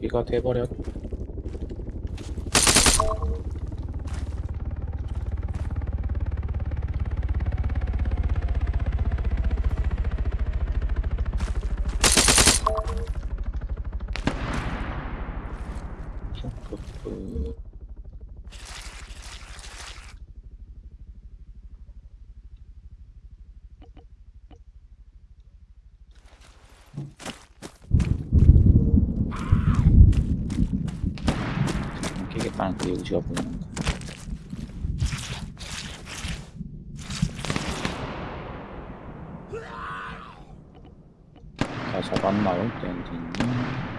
비가 돼버렸 깨겠다는 그 의지가 보이는 거. 다 잡았나요? 땡땡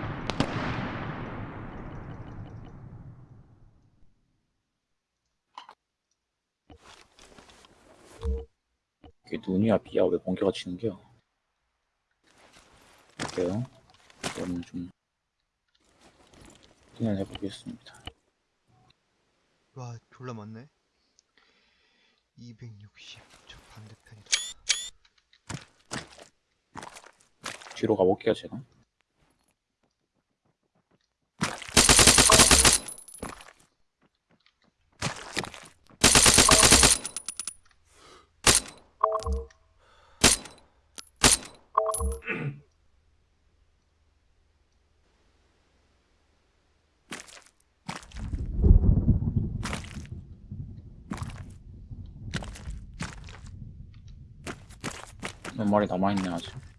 이게 눈이야 비야 왜 번개가 치는 게요? 볼게요. 이거는 좀 확인을 해보겠습니다. 와 졸라 많네 260 저 반대편이다 뒤로 가볼게요 제가. 몇 마리 남아있네 아직.